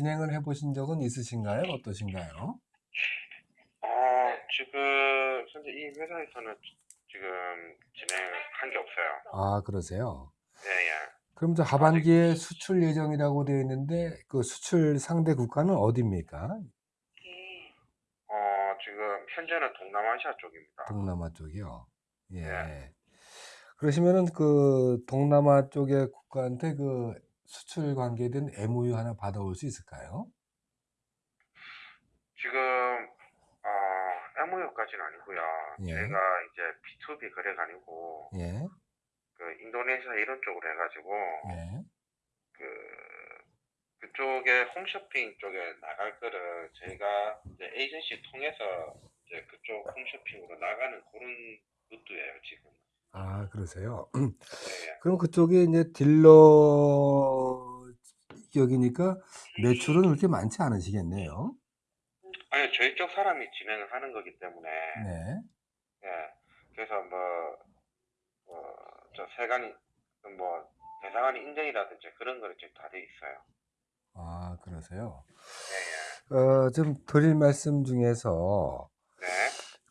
진행을 해보신 적은 있으신가요? 어떠신가요? 어, 지금 현재 이 회사에서는 지금 진행한 게 없어요. 아, 그러세요? 예, 예. 그럼 저 하반기에 수출 예정이라고 되어 있는데 그 수출 상대 국가는 어디입니까? 어, 지금 현재는 동남아시아 쪽입니다. 동남아 쪽이요. 예. 네. 그러시면은 그 동남아 쪽의 국가한테 그 수출 관계된 MOU 하나 받아올 수 있을까요? 지금 어, MOU까지는 아니고요. 예. 제가 이제 B2B 거래가 아니고 예. 그 인도네시아 이런 쪽으로 해가지고 예. 그 그쪽에 홈쇼핑 쪽에 나갈 거를 저희가 이제 에이전시 통해서 이제 그쪽 홈쇼핑으로 나가는 그런 루트예요 지금. 아, 그러세요? 예, 예. 그럼 그쪽에 이제 딜러 격이니까 매출은 그렇게 많지 않으시겠네요. 아니 저희 쪽 사람이 진행을 하는 거기 때문에 네. 예 그래서 뭐저 세관이 뭐 대상관이 인정이라든지 그런 거는 지금 다돼 있어요. 아, 그러세요? 예예. 어, 좀 드릴 말씀 중에서 네.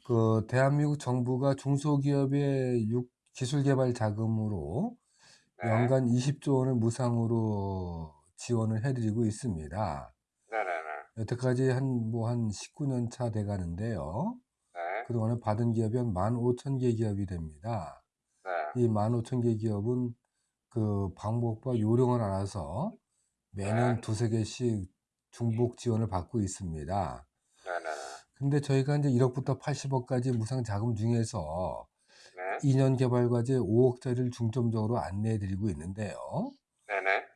그 대한민국 정부가 중소기업의 육- 기술개발 자금으로 네. 연간 20조 원을 무상으로 지원을 해드리고 있습니다. 네네네. 여태까지 한 뭐 한 19년 차 돼가는데요. 네. 그동안에 받은 기업이 한 15,000개 기업이 됩니다. 네. 이 15,000개 기업은 그 방법과 요령을 알아서 매년 네. 두세 개씩 중복 지원을 받고 있습니다. 네네네. 근데 저희가 이제 1억부터 80억까지 무상 자금 중에서 네. 2년 개발 과제 5억짜리를 중점적으로 안내해 드리고 있는데요.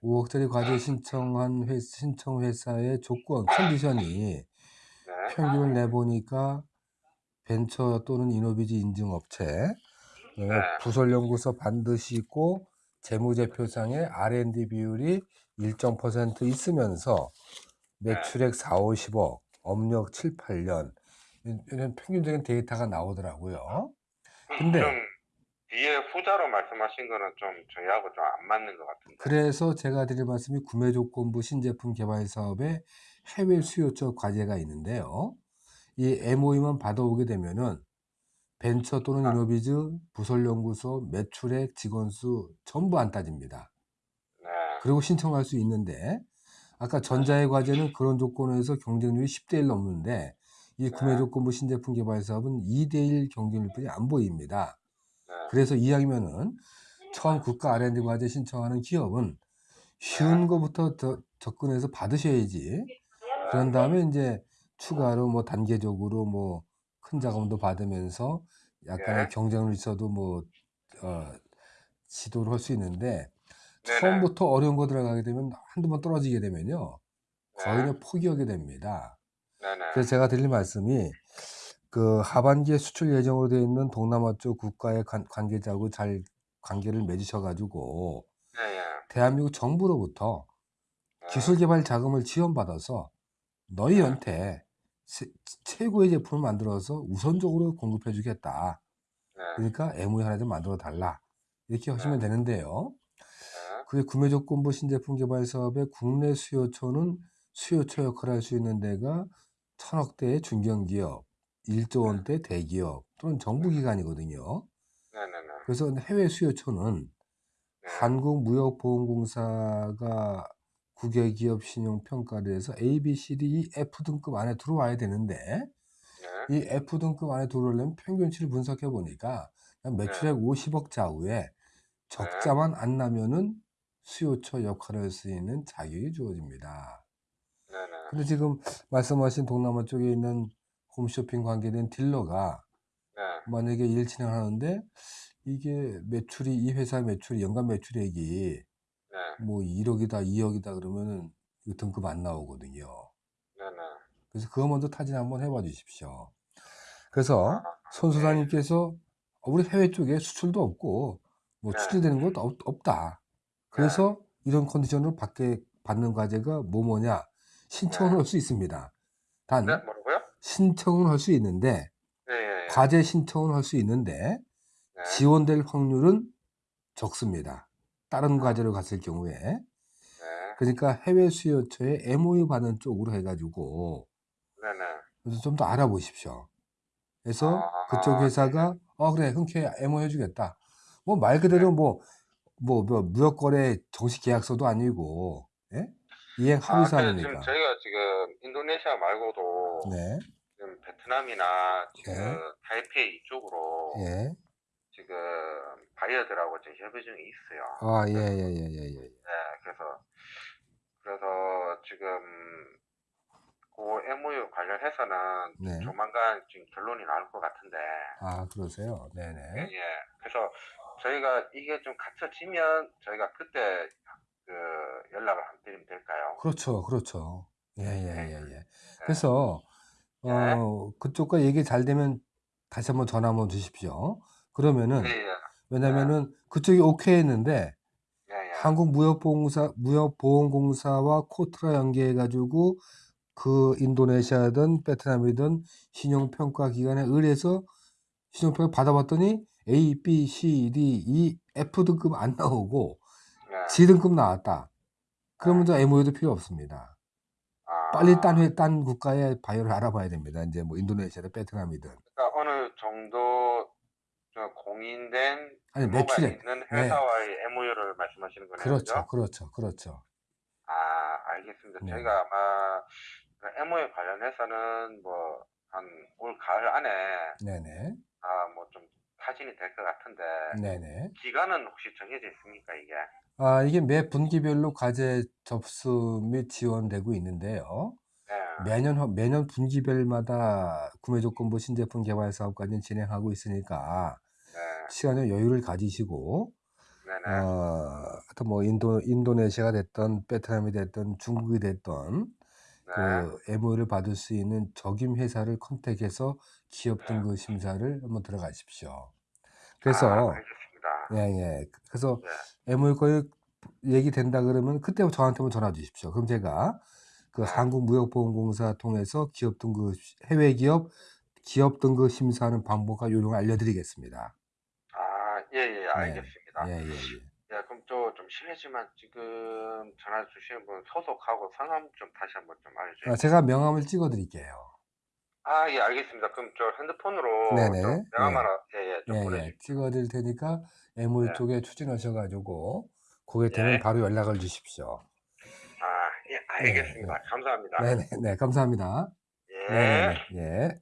네네. 5억짜리 과제 신청한 회, 신청 회사의 조건, 컨디션이 네. 평균을 내보니까 벤처 또는 이노비지 인증 업체, 그다음에 네. 부설연구소 반드시 있고 재무제표상에 R&D 비율이 일정 퍼센트 있으면서 매출액 4, 50억, 업력 7, 8년 이런 평균적인 데이터가 나오더라고요. 근데 좀 뒤에 후자로 말씀하신 거는 좀 저희하고 좀 안 맞는 것 같은데. 그래서 제가 드릴 말씀이 구매 조건부 신제품 개발 사업에 해외 수요처 과제가 있는데요. 이 MOU만 받아오게 되면은 벤처 또는 아. 이노비즈, 부설연구소, 매출액, 직원 수 전부 안 따집니다. 네. 그리고 신청할 수 있는데 아까 전자의 과제는 그런 조건에서 경쟁률이 10대 1 넘는데 이 구매 네. 조건부 신제품 개발 사업은 2대 1 경쟁률뿐이 안 보입니다. 네. 그래서 이야기면은 처음 국가 R&D 과제 신청하는 기업은 쉬운 거부터 더 접근해서 받으셔야지. 그런 다음에 이제 추가로 뭐 단계적으로 뭐 큰 자금도 받으면서 약간의 네. 경쟁률 있어도 뭐 어, 지도를 할 수 있는데. 처음부터 어려운 거 들어가게 되면 한두 번 떨어지게 되면요 거의 네. 포기하게 됩니다. 그래서 제가 드릴 말씀이 그 하반기에 수출 예정으로 되어 있는 동남아 쪽 국가의 관, 관계자하고 잘 관계를 맺으셔가지고 예, 예. 대한민국 정부로부터 네. 기술 개발 자금을 지원받아서 너희한테 세- 최고의 제품을 만들어서 우선적으로 공급해 주겠다. 네. 그러니까 MOU 하나 좀 만들어 달라. 이렇게 하시면 네. 되는데요. 네. 그게 구매 조건부 신제품 개발 사업의 국내 수요처는 수요처 역할을 할 수 있는 데가 천억대의 중견기업, 1조 원대 대기업 또는 정부기관이거든요. 네네네. 그래서 해외 수요처는 네. 한국무역보험공사가 국외기업 신용평가를 해서 A, B, C, D, E, F 등급 안에 들어와야 되는데 네. 이 F 등급 안에 들어오려면 평균치를 분석해 보니까 매출액 50억 좌우에 적자만 안 나면은 수요처 역할을 할 수 있는 자격이 주어집니다. 근데 지금 말씀하신 동남아 쪽에 있는 홈쇼핑 관계된 딜러가 네. 만약에 일 진행하는데 이게 매출이 이 회사 매출 연간 매출액이 네. 뭐 1억이다 2억이다 그러면은 이거 등급 안 나오거든요. 네네. 그래서 그거 먼저 타진 한번 해봐 주십시오. 그래서 아, 손수사님께서 어, 우리 해외 쪽에 수출도 없고 뭐 네. 수출되는 것도 없, 없다. 그래서 이런 컨디션으로 받게 받는 과제가 뭐 뭐냐 신청을 네. 할수 있습니다. 단 네. 신청은 할 수 있는데 예, 예, 예. 과제 신청은 할 수 있는데 네. 지원될 확률은 적습니다. 다른 과제로 갔을 경우에 네. 그러니까 해외 수요처에 MOU 받는 쪽으로 해 가지고 네네. 그래서 좀 더 알아보십시오. 그래서 아, 그쪽 회사가 "어 그래 흔쾌히 MOU 해 주겠다." 뭐 말 그대로 뭐뭐뭐 무역 거래 정식 계약서도 아니고 예? 이행 아, 합의사항이니까. 지금 저희가 지금 인도네시아 말고도 네. 지금 베트남이나 지금 네. 타이페이 이쪽으로 예. 지금 바이어들하고 지금 협의 중에 있어요. 아 예 예 예 예 예. 네, 그래서 그래서 지금 그 MOU 관련해서는 네. 조만간 지금 결론이 나올 것 같은데 아 그러세요? 예, 네네. 예. 그래서 저희가 이게 좀 갖춰지면 저희가 그때 그 연락을 한 드리면 될까요? 그렇죠, 그렇죠. 예 예 예예. 네. 그래서 네. 어 그쪽과 얘기 잘 되면 다시 한번 전화 한번 주십시오. 그러면은 예, 예. 왜냐면은 그쪽이 오케이 했는데 예, 예. 한국무역보험공사 무역보험공사와 코트라 연계해 가지고 그 인도네시아든 베트남이든 신용평가 기관에 의뢰해서 신용평가 받아봤더니 A, B, C, D, E, F 등급 안 나오고 네. G 등급 나왔다. 그러면 저 MOU도 필요 없습니다. 아, 빨리 딴 회, 딴 국가의 바이오를 알아봐야 됩니다. 이제 뭐 인도네시아든 베트남이든. 그러니까 어느 정도 저 공인된 아니 매출액. 있는 네. 회사와의 MOU를 말씀하시는 거네요. 그렇죠? 그렇죠, 그렇죠. 아, 알겠습니다. 네. 저희가 아마 그 MOU 관련해서는 뭐 한 올 가을 안에 네네, 아, 뭐좀 타진이 될 것 같은데 네네. 기간은 혹시 정해져 있습니까, 이게? 아, 이게 매 분기별로 과제 접수 및 지원되고 있는데요. 네. 매년 허- 매년 분기별마다 구매 조건부 신제품 개발 사업까지 진행하고 있으니까 네. 시간의 여유를 가지시고 네네. 어, 하여튼 뭐 인도 인도네시아가 됐던 베트남이 됐던 중국이 됐던 네. 그 MOU를 받을 수 있는 적임 회사를 컨택해서 기업 등급 심사를 한번 들어가십시오. 그래서 아, 알겠습니다. 예, 예. 그래서 네. MOU 거의 얘기 된다 그러면 그때 저한테만 전화 주십시오. 그럼 제가 그 네. 한국무역보험공사 통해서 기업 등급 해외 기업 기업 등급 심사하는 방법과 요령을 알려드리겠습니다. 아, 예, 예, 알겠습니다. 예, 예, 예. 예, 그럼 또 좀 실례지만 지금 전화 주신 분 소속하고 성함 좀 다시 한번 좀 알려주세요. 아, 제가 명함을 찍어드릴게요. 아, 예, 알겠습니다. 그럼 저 핸드폰으로 네네. 명함 예. 하나, 예, 예, 좀 예, 예. 찍어드릴 테니까 MOU 네. 쪽에 추진하셔가지고 그게 되면 예. 바로 연락을 주십시오. 아, 예, 알겠습니다. 감사합니다. 네네, 네, 감사합니다. 예. 네네, 예.